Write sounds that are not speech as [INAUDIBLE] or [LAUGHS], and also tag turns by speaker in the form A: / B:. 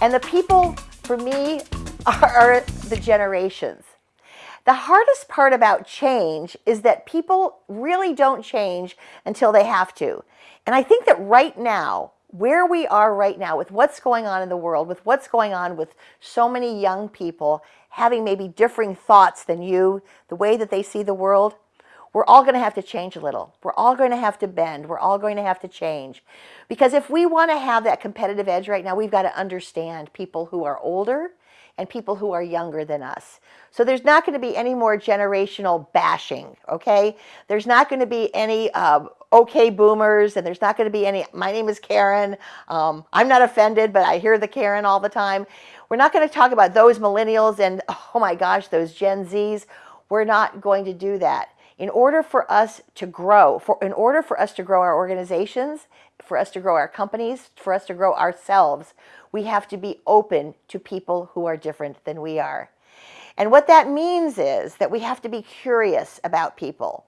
A: And the people, for me, [LAUGHS] are the generations. The hardest part about change is that people really don't change until they have to. And I think that right now, where we are right now with what's going on in the world, with what's going on with so many young people having maybe differing thoughts than you, the way that they see the world, we're all going to have to change a little. We're all going to have to bend. We're all going to have to change. Because if we want to have that competitive edge right now, we've got to understand people who are older and people who are younger than us. So there's not going to be any more generational bashing, okay? There's not going to be any uh, okay boomers, and there's not going to be any, my name is Karen. Um, I'm not offended, but I hear the Karen all the time. We're not going to talk about those millennials and, oh my gosh, those Gen Zs. We're not going to do that. In order for us to grow, for, in order for us to grow our organizations, for us to grow our companies, for us to grow ourselves, we have to be open to people who are different than we are. And what that means is that we have to be curious about people.